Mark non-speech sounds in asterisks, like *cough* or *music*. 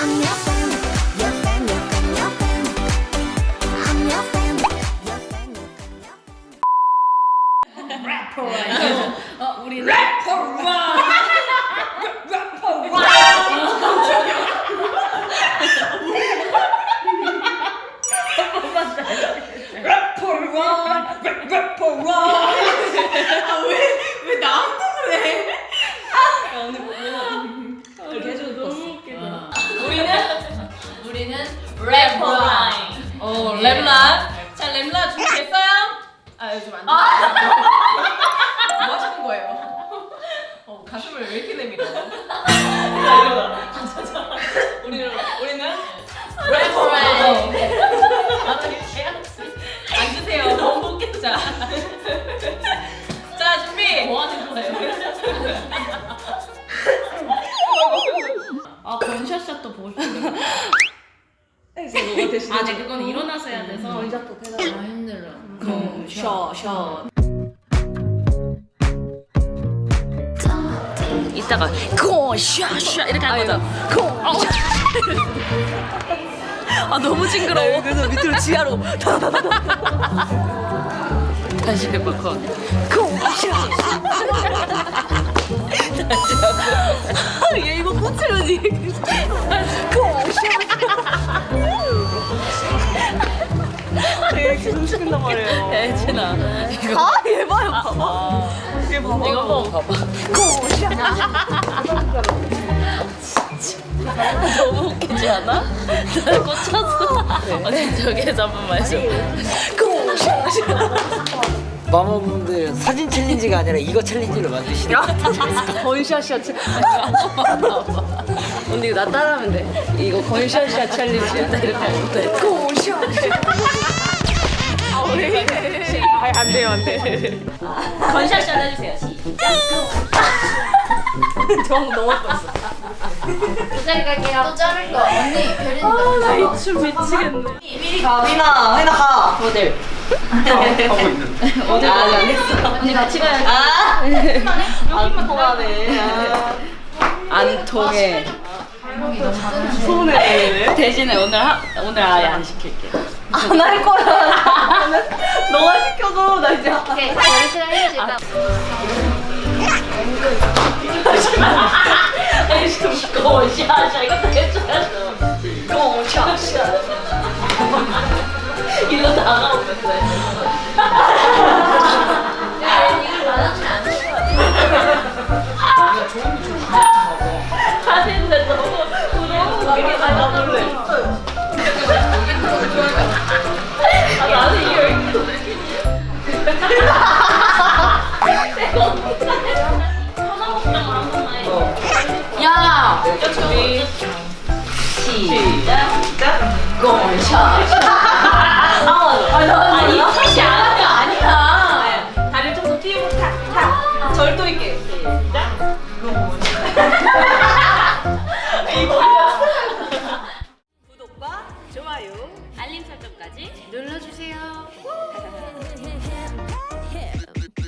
Fan, your fan, your fan, your fan. 랩라. 자, 랩라 준비됐어요? 아, 요즘 안 돼. 뭐 하시는 거예요? 어, 가슴을 왜 이렇게 내밀어? 자, 이거. *laughs* 우리는 우리는 랩라인. 앉으세요. 너무 웃겠다. 자, 준비. 뭐 하는 거예요? 아, 건샷샷도 보고 싶어요. 아, 네, 그건 일어나서 해야 돼서. 아 힘들어. 셔, 셔. 이따가 고샤샤 이렇게 하는 거죠. 고. 아 너무 징그러워. 그래서 밑으로 지하로. 다시 해볼 거. 고샤. 다시 하고. 얘 이거 꽂히려니. 이 숨쉬긴단 말이에요. *laughs* 야, 혜진아. 이거. 아, 얘 봐요, 봐봐. 얘 봐봐. 이거 한번 봐봐. 너무 웃기지 않아? 나 꽂혔어. 언니 저기에서 한 번만 해줘. 마마분들 사진 챌린지가 아니라 이거 챌린지를 만드시는 건샷샷. *laughs* 언니 나 따라하면 돼. 이거 건샷샷 챌린지야. 이렇게 하면 돼. 아니, 안 돼요, 안 돼. 건샷샷 해주세요. 시작. 정 너무 뻔했어. 자리 갈게요. 또 자를 거. 언니 별인 거. 나이춤 미치겠네. 가, 휘나, 휘나 가. 모델. 하고 있는데. 모델 아직 안 했어. 언니 같이 가야지. 아, 여기만 통하네. 아. 안 통해. 손에. 대신에 오늘 하, 오늘 아예 안 시킬게. 안 할 거야. *laughs* 너가 시켜도 나 이제. 오케이, 우리 시간 해주실까? 아이씨, 무거워. 해줘야죠. 이거 샤샤. *laughs* 이거 다가오면 좋아요, 알림 설정까지 눌러주세요. *laughs*